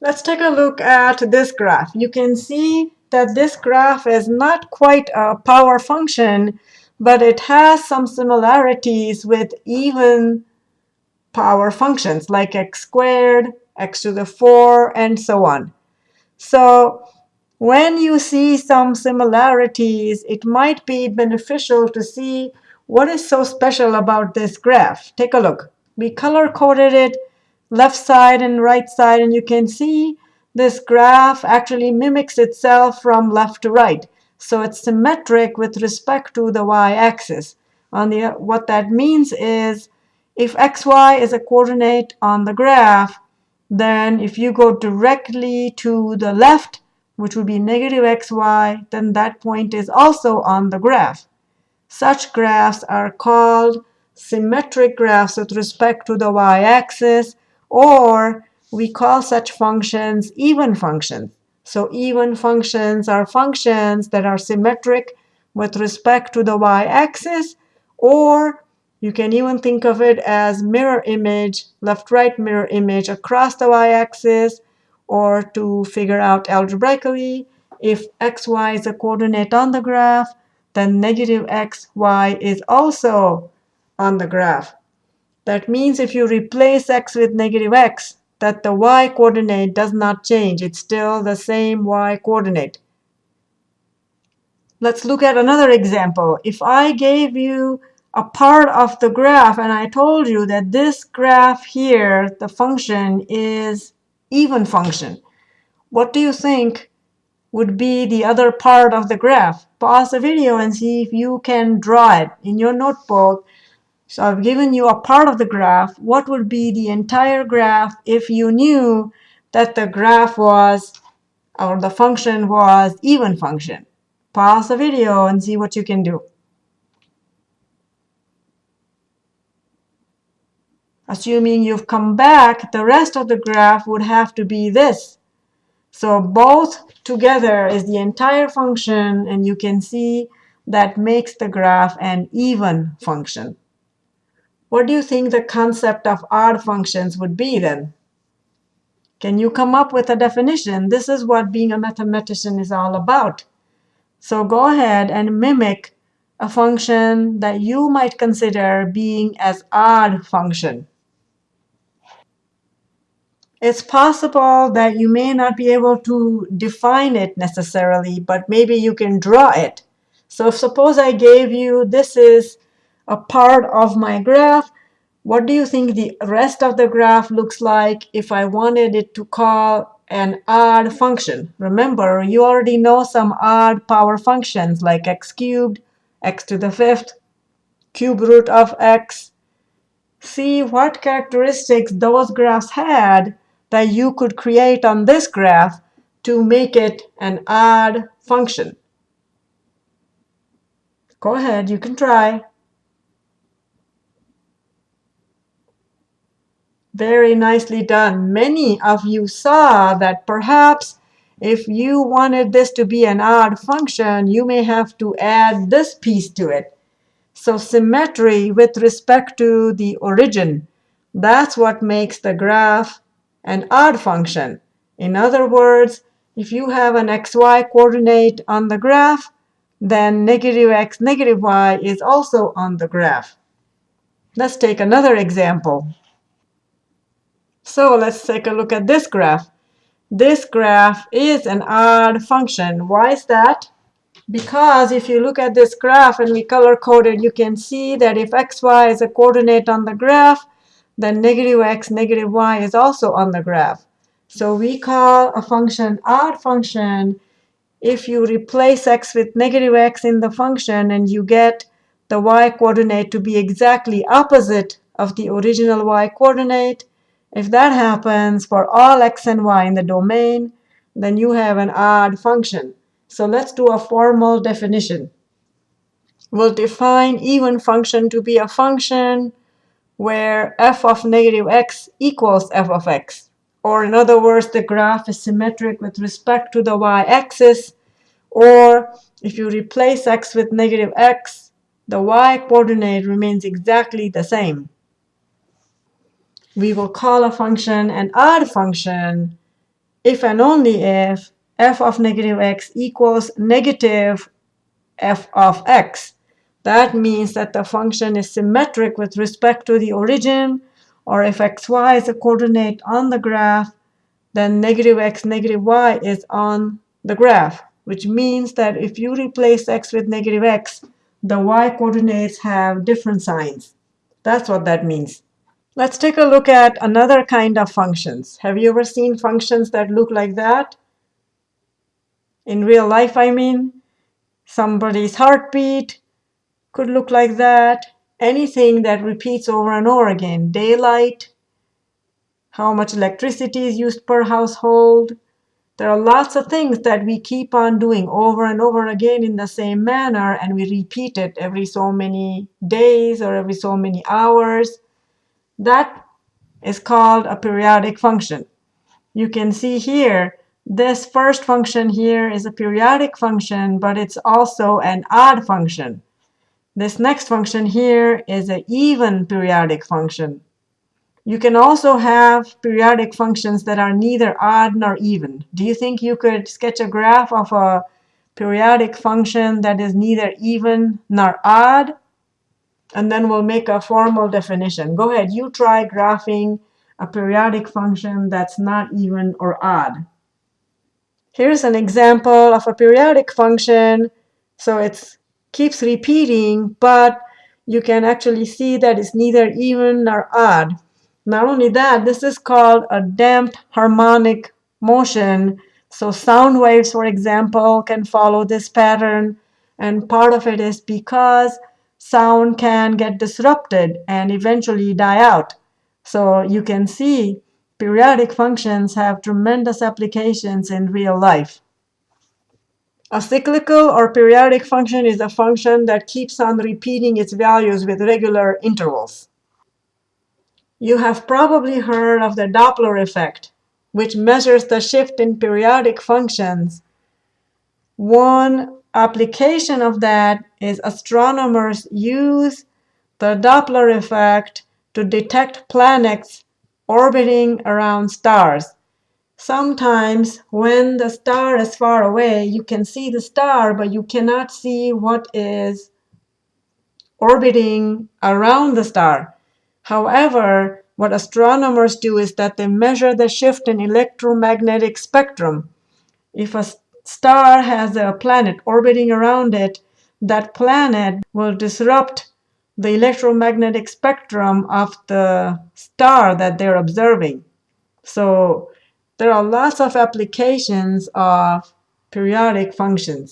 Let's take a look at this graph. You can see that this graph is not quite a power function, but it has some similarities with even power functions like x squared, x to the 4, and so on. So when you see some similarities, it might be beneficial to see what is so special about this graph. Take a look. We color-coded it left side and right side, and you can see this graph actually mimics itself from left to right. So it's symmetric with respect to the y-axis. On the what that means is if xy is a coordinate on the graph, then if you go directly to the left, which would be negative xy, then that point is also on the graph. Such graphs are called symmetric graphs with respect to the y-axis, or we call such functions even functions. So even functions are functions that are symmetric with respect to the y-axis, or you can even think of it as mirror image, left-right mirror image across the y-axis, or to figure out algebraically, if xy is a coordinate on the graph, then negative xy is also on the graph. That means if you replace x with negative x, that the y coordinate does not change. It's still the same y coordinate. Let's look at another example. If I gave you a part of the graph and I told you that this graph here, the function is even function, what do you think would be the other part of the graph? Pause the video and see if you can draw it in your notebook so I've given you a part of the graph. What would be the entire graph if you knew that the graph was, or the function was even function? Pause the video and see what you can do. Assuming you've come back, the rest of the graph would have to be this. So both together is the entire function, and you can see that makes the graph an even function. What do you think the concept of odd functions would be then? Can you come up with a definition? This is what being a mathematician is all about. So go ahead and mimic a function that you might consider being as odd function. It's possible that you may not be able to define it necessarily, but maybe you can draw it. So suppose I gave you this is a part of my graph. What do you think the rest of the graph looks like if I wanted it to call an odd function? Remember, you already know some odd power functions like x cubed, x to the fifth, cube root of x. See what characteristics those graphs had that you could create on this graph to make it an odd function. Go ahead, you can try. Very nicely done. Many of you saw that perhaps if you wanted this to be an odd function, you may have to add this piece to it. So symmetry with respect to the origin, that's what makes the graph an odd function. In other words, if you have an xy coordinate on the graph, then negative x, negative y is also on the graph. Let's take another example. So let's take a look at this graph. This graph is an odd function. Why is that? Because if you look at this graph and we color code it, you can see that if xy is a coordinate on the graph, then negative x, negative y is also on the graph. So we call a function odd function if you replace x with negative x in the function and you get the y coordinate to be exactly opposite of the original y coordinate, if that happens for all x and y in the domain, then you have an odd function. So let's do a formal definition. We'll define even function to be a function where f of negative x equals f of x. Or in other words, the graph is symmetric with respect to the y-axis. Or if you replace x with negative x, the y coordinate remains exactly the same we will call a function an odd function if and only if f of negative x equals negative f of x. That means that the function is symmetric with respect to the origin, or if xy is a coordinate on the graph, then negative x, negative y is on the graph, which means that if you replace x with negative x, the y coordinates have different signs. That's what that means. Let's take a look at another kind of functions. Have you ever seen functions that look like that? In real life, I mean. Somebody's heartbeat could look like that. Anything that repeats over and over again. Daylight, how much electricity is used per household. There are lots of things that we keep on doing over and over again in the same manner, and we repeat it every so many days or every so many hours. That is called a periodic function. You can see here, this first function here is a periodic function, but it's also an odd function. This next function here is an even periodic function. You can also have periodic functions that are neither odd nor even. Do you think you could sketch a graph of a periodic function that is neither even nor odd? And then we'll make a formal definition. Go ahead, you try graphing a periodic function that's not even or odd. Here's an example of a periodic function. So it keeps repeating, but you can actually see that it's neither even nor odd. Not only that, this is called a damped harmonic motion. So sound waves, for example, can follow this pattern. And part of it is because sound can get disrupted and eventually die out. So you can see periodic functions have tremendous applications in real life. A cyclical or periodic function is a function that keeps on repeating its values with regular intervals. You have probably heard of the Doppler effect, which measures the shift in periodic functions. One application of that is astronomers use the Doppler effect to detect planets orbiting around stars. Sometimes when the star is far away, you can see the star, but you cannot see what is orbiting around the star. However, what astronomers do is that they measure the shift in electromagnetic spectrum. If a star has a planet orbiting around it, that planet will disrupt the electromagnetic spectrum of the star that they're observing. So there are lots of applications of periodic functions.